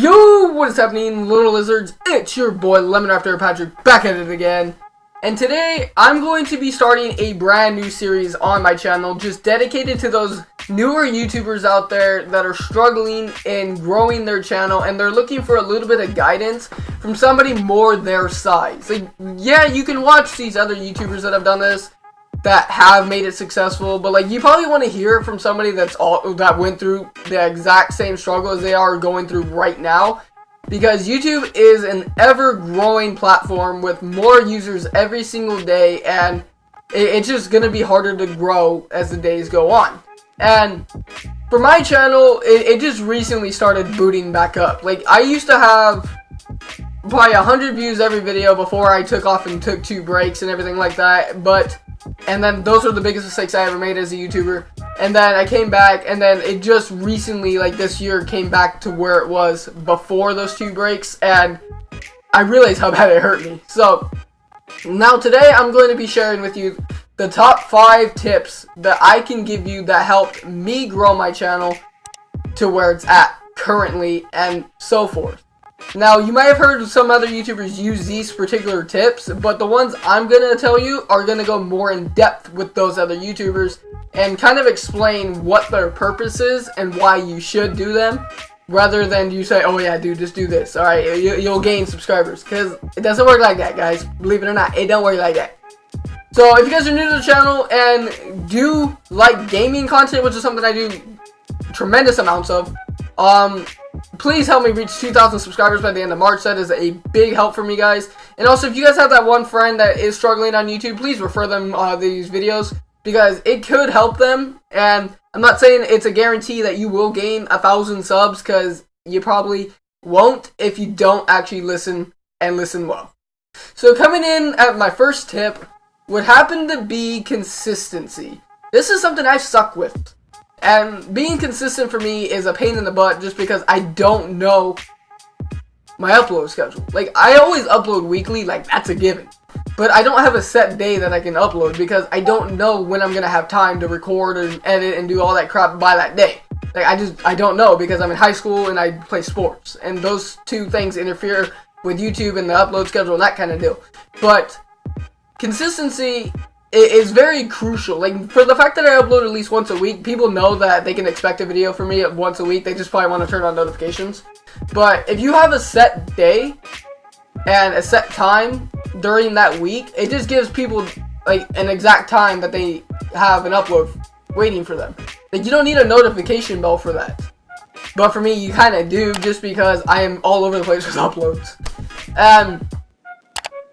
Yo, what is happening, little lizards? It's your boy Lemon After Patrick back at it again. And today, I'm going to be starting a brand new series on my channel just dedicated to those newer YouTubers out there that are struggling in growing their channel and they're looking for a little bit of guidance from somebody more their size. Like, yeah, you can watch these other YouTubers that have done this that have made it successful, but like you probably want to hear it from somebody that's all that went through the exact same struggle as they are going through right now. Because YouTube is an ever-growing platform with more users every single day, and it, it's just gonna be harder to grow as the days go on. And for my channel, it, it just recently started booting back up. Like I used to have probably 100 views every video before I took off and took two breaks and everything like that, but and then those are the biggest mistakes I ever made as a YouTuber. And then I came back, and then it just recently, like this year, came back to where it was before those two breaks, and I realized how bad it hurt me. So, now today I'm going to be sharing with you the top 5 tips that I can give you that helped me grow my channel to where it's at currently, and so forth. Now, you might have heard some other YouTubers use these particular tips, but the ones I'm going to tell you are going to go more in depth with those other YouTubers and kind of explain what their purpose is and why you should do them rather than you say, oh yeah, dude, just do this. All right, you, will gain subscribers because it doesn't work like that, guys. Believe it or not, it don't work like that. So if you guys are new to the channel and do like gaming content, which is something I do tremendous amounts of, um, please help me reach 2,000 subscribers by the end of March. That is a big help for me, guys. And also, if you guys have that one friend that is struggling on YouTube, please refer them uh, these videos because it could help them. And I'm not saying it's a guarantee that you will gain a thousand subs because you probably won't if you don't actually listen and listen well. So coming in at my first tip would happen to be consistency. This is something I've suck with. And being consistent for me is a pain in the butt just because I don't know my upload schedule. Like, I always upload weekly, like, that's a given. But I don't have a set day that I can upload because I don't know when I'm going to have time to record and edit and do all that crap by that day. Like, I just, I don't know because I'm in high school and I play sports. And those two things interfere with YouTube and the upload schedule and that kind of deal. But consistency it is very crucial. Like, for the fact that I upload at least once a week, people know that they can expect a video from me once a week. They just probably want to turn on notifications. But if you have a set day and a set time during that week, it just gives people, like, an exact time that they have an upload waiting for them. Like, you don't need a notification bell for that. But for me, you kind of do, just because I am all over the place with uploads. Um,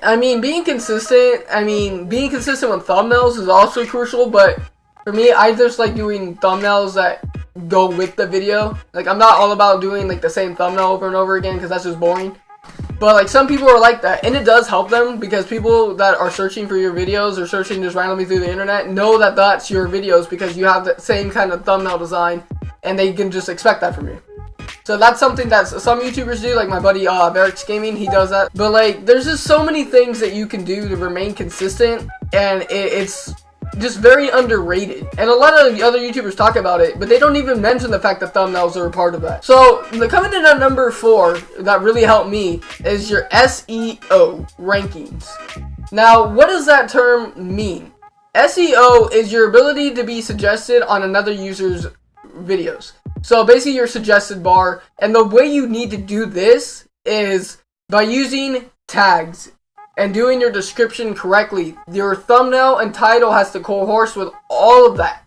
I mean, being consistent, I mean, being consistent with thumbnails is also crucial, but for me, I just like doing thumbnails that go with the video. Like, I'm not all about doing, like, the same thumbnail over and over again, because that's just boring. But, like, some people are like that, and it does help them, because people that are searching for your videos, or searching just randomly through the internet, know that that's your videos, because you have the same kind of thumbnail design, and they can just expect that from you. So that's something that some YouTubers do, like my buddy uh, Barracks Gaming, he does that. But like, there's just so many things that you can do to remain consistent, and it, it's just very underrated. And a lot of the other YouTubers talk about it, but they don't even mention the fact that thumbnails are a part of that. So, the coming in at number four that really helped me is your SEO rankings. Now, what does that term mean? SEO is your ability to be suggested on another user's videos. So basically your suggested bar, and the way you need to do this is by using tags and doing your description correctly. Your thumbnail and title has to cohorse with all of that.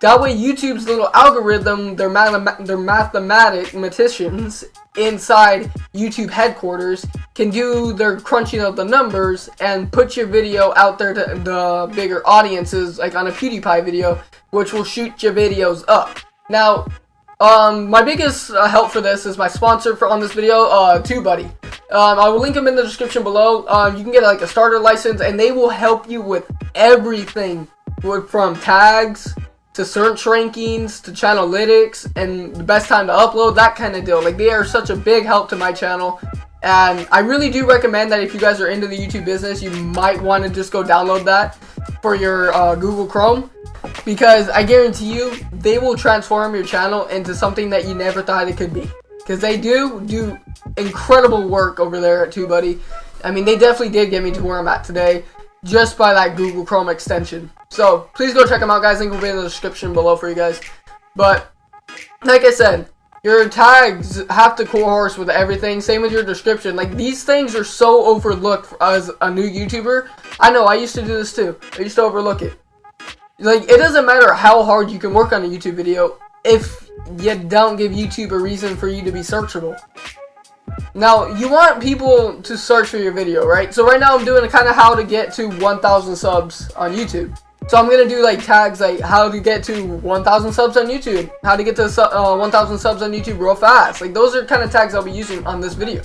That way YouTube's little algorithm, their, math their mathematicians inside YouTube headquarters can do their crunching of the numbers and put your video out there to the bigger audiences, like on a PewDiePie video, which will shoot your videos up. Now, um, my biggest uh, help for this is my sponsor for on this video, uh, TubeBuddy. Um, I will link them in the description below. Um, you can get like a starter license, and they will help you with everything, from tags to search rankings to channelytics and the best time to upload, that kind of deal. Like they are such a big help to my channel. And I really do recommend that if you guys are into the YouTube business, you might want to just go download that for your uh, Google Chrome because I guarantee you they will transform your channel into something that you never thought it could be. because they do do incredible work over there at TubeBuddy. I mean, they definitely did get me to where I'm at today just by that Google Chrome extension. So please go check them out, guys. Link will be in the description below for you guys. But like I said, your tags have to cohorse with everything. Same with your description. Like these things are so overlooked as a new YouTuber. I know I used to do this too. I used to overlook it. Like it doesn't matter how hard you can work on a YouTube video if you don't give YouTube a reason for you to be searchable. Now, you want people to search for your video, right? So right now I'm doing kind of how to get to 1,000 subs on YouTube. So I'm gonna do like tags like how to get to 1,000 subs on YouTube, how to get to uh, 1,000 subs on YouTube real fast. Like those are kind of tags I'll be using on this video.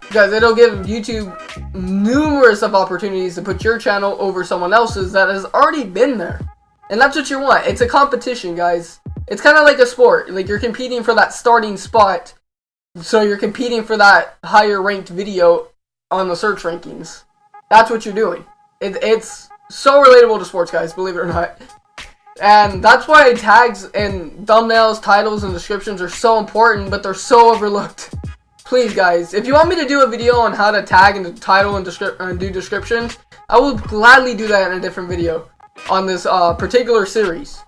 Because it'll give YouTube numerous of opportunities to put your channel over someone else's that has already been there. And that's what you want. It's a competition, guys. It's kind of like a sport. Like you're competing for that starting spot. So you're competing for that higher ranked video on the search rankings. That's what you're doing. It, it's so relatable to sports, guys, believe it or not. And that's why tags and thumbnails, titles, and descriptions are so important, but they're so overlooked. Please, guys, if you want me to do a video on how to tag and title and, and do descriptions, I will gladly do that in a different video on this uh, particular series.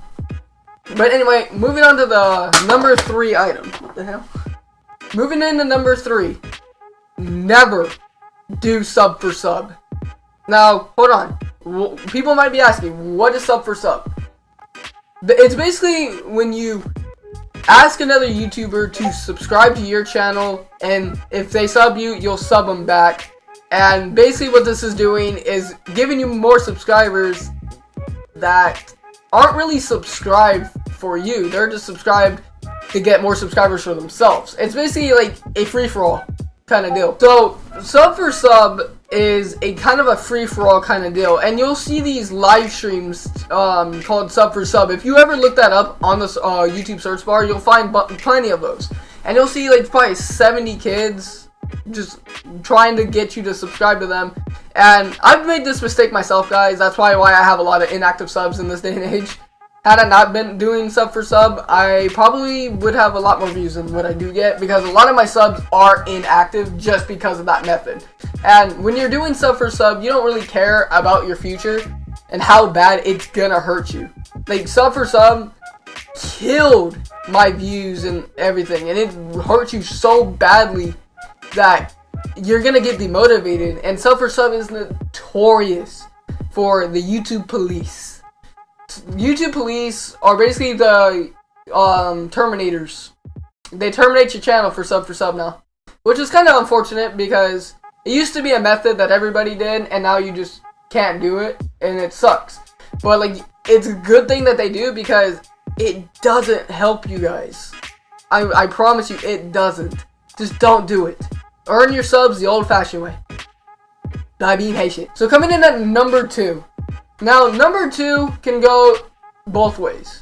But anyway, moving on to the number three item. What the hell? Moving into number three. Never do sub for sub. Now, hold on people might be asking, what is sub for sub? It's basically when you ask another YouTuber to subscribe to your channel, and if they sub you, you'll sub them back. And basically what this is doing is giving you more subscribers that aren't really subscribed for you. They're just subscribed to get more subscribers for themselves. It's basically like a free-for-all kind of deal. So, sub for sub is a kind of a free-for-all kind of deal. And you'll see these live streams um, called Sub for Sub. If you ever look that up on the uh, YouTube search bar, you'll find plenty of those. And you'll see like probably 70 kids just trying to get you to subscribe to them. And I've made this mistake myself, guys. That's why, why I have a lot of inactive subs in this day and age. Had I not been doing sub for sub, I probably would have a lot more views than what I do get because a lot of my subs are inactive just because of that method. And when you're doing sub for sub, you don't really care about your future and how bad it's gonna hurt you. Like sub for sub killed my views and everything and it hurts you so badly that you're gonna get demotivated and sub for sub is notorious for the YouTube police. YouTube police are basically the um, terminators. They terminate your channel for sub for sub now. Which is kind of unfortunate because it used to be a method that everybody did and now you just can't do it and it sucks. But like it's a good thing that they do because it doesn't help you guys. I, I promise you it doesn't. Just don't do it. Earn your subs the old fashioned way. By being patient. So coming in at number two. Now, number two can go both ways.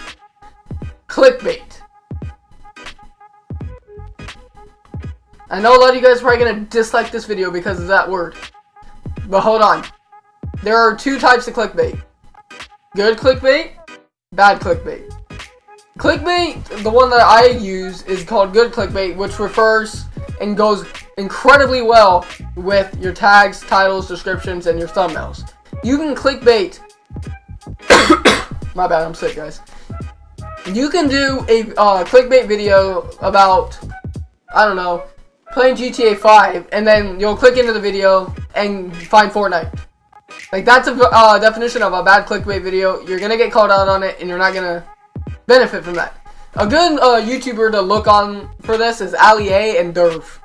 Clickbait. I know a lot of you guys are probably going to dislike this video because of that word. But hold on. There are two types of clickbait. Good clickbait, bad clickbait. Clickbait, the one that I use, is called good clickbait, which refers and goes incredibly well with your tags, titles, descriptions, and your thumbnails. You can clickbait my bad, I'm sick, guys. You can do a uh, clickbait video about, I don't know, playing GTA 5, and then you'll click into the video and find Fortnite. Like, that's a uh, definition of a bad clickbait video. You're gonna get called out on it, and you're not gonna benefit from that. A good uh, YouTuber to look on for this is Ali A and Derv.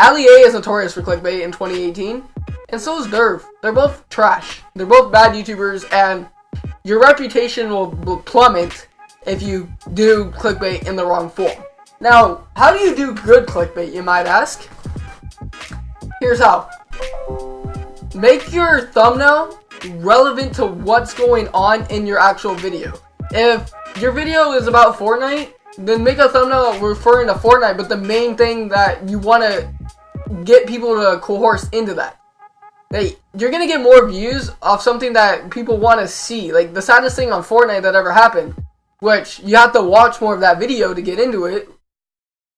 Ali A is notorious for clickbait in 2018, and so is Derv. They're both trash. They're both bad YouTubers, and your reputation will, will plummet if you do clickbait in the wrong form. Now, how do you do good clickbait, you might ask? Here's how. Make your thumbnail relevant to what's going on in your actual video. If your video is about Fortnite, then make a thumbnail referring to Fortnite, but the main thing that you want to get people to coerce into that. Hey, you're gonna get more views off something that people want to see. Like the saddest thing on Fortnite that ever happened, which you have to watch more of that video to get into it,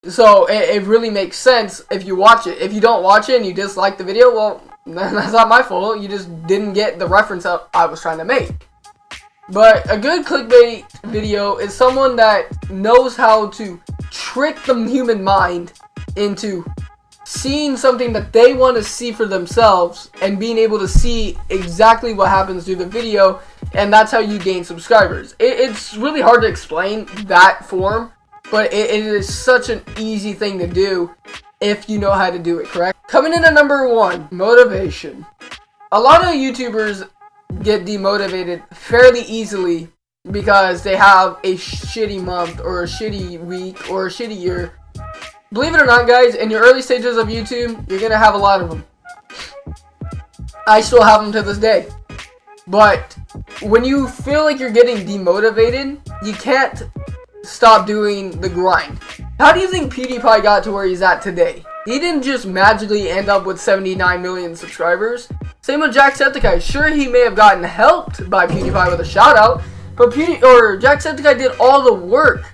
So it, it really makes sense if you watch it. If you don't watch it and you dislike the video, well, that's not my fault. You just didn't get the reference I was trying to make. But a good clickbait video is someone that knows how to trick the human mind into seeing something that they want to see for themselves and being able to see exactly what happens through the video and that's how you gain subscribers. It, it's really hard to explain that form, but it, it is such an easy thing to do if you know how to do it correct. Coming in at number one, motivation. A lot of YouTubers get demotivated fairly easily because they have a shitty month or a shitty week or a shitty year. Believe it or not, guys, in your early stages of YouTube, you're going to have a lot of them. I still have them to this day. But when you feel like you're getting demotivated, you can't stop doing the grind. How do you think PewDiePie got to where he's at today? He didn't just magically end up with 79 million subscribers. Same with Jacksepticeye. Sure, he may have gotten helped by PewDiePie with a shout out, but Pewdie or Jacksepticeye did all the work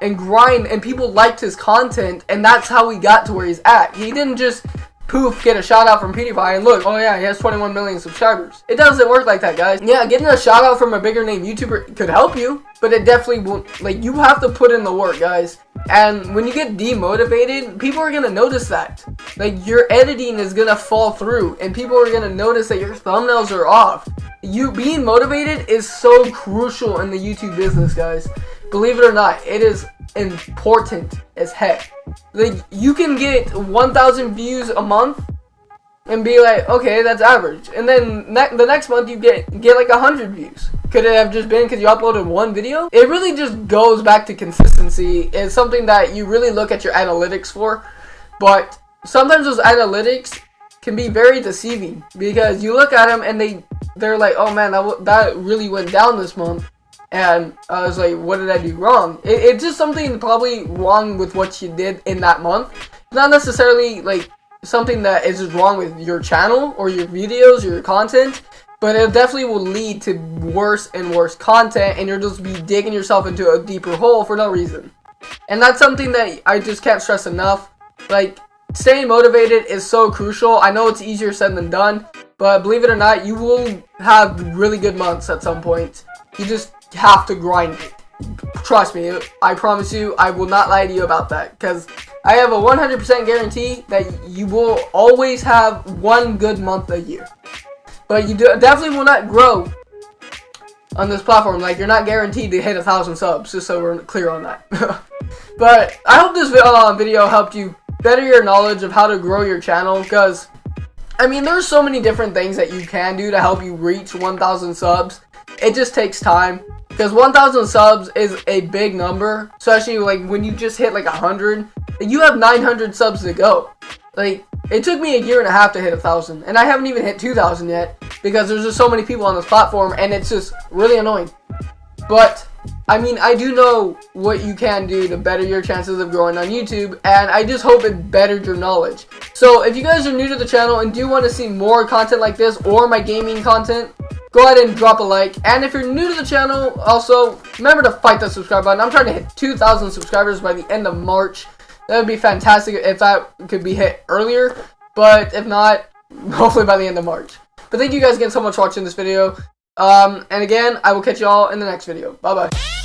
and grind, and people liked his content, and that's how he got to where he's at. He didn't just poof, get a shout out from PewDiePie and look, oh yeah, he has 21 million subscribers. It doesn't work like that, guys. Yeah, getting a shout out from a bigger name YouTuber could help you, but it definitely won't, like, you have to put in the work, guys. And when you get demotivated, people are gonna notice that. Like, your editing is gonna fall through, and people are gonna notice that your thumbnails are off. You being motivated is so crucial in the YouTube business, guys. Believe it or not, it is important as heck. Like, you can get 1,000 views a month and be like, okay, that's average. And then ne the next month you get get like 100 views. Could it have just been because you uploaded one video? It really just goes back to consistency. It's something that you really look at your analytics for. But sometimes those analytics can be very deceiving because you look at them and they they're like, oh man, that that really went down this month and I was like, what did I do wrong? It, it's just something probably wrong with what you did in that month. Not necessarily like something that is wrong with your channel or your videos or your content, but it definitely will lead to worse and worse content and you'll just be digging yourself into a deeper hole for no reason. And that's something that I just can't stress enough. Like, staying motivated is so crucial. I know it's easier said than done, but believe it or not, you will have really good months at some point. You just have to grind it. Trust me, I promise you, I will not lie to you about that. Because I have a 100% guarantee that you will always have one good month a year. But you definitely will not grow on this platform. Like, you're not guaranteed to hit a thousand subs, just so we're clear on that. but I hope this uh, video helped you better your knowledge of how to grow your channel. Because, I mean, there's so many different things that you can do to help you reach 1,000 subs. It just takes time. Because 1,000 subs is a big number, especially like when you just hit like 100. You have 900 subs to go. Like, it took me a year and a half to hit a 1,000, and I haven't even hit 2,000 yet, because there's just so many people on this platform, and it's just really annoying. But, I mean, I do know what you can do to better your chances of growing on YouTube, and I just hope it bettered your knowledge. So, if you guys are new to the channel and do want to see more content like this, or my gaming content, go ahead and drop a like. And if you're new to the channel, also, remember to fight the subscribe button. I'm trying to hit 2,000 subscribers by the end of March. That would be fantastic if that could be hit earlier. But if not, hopefully by the end of March. But thank you guys again so much for watching this video. Um, and again, I will catch you all in the next video. Bye-bye.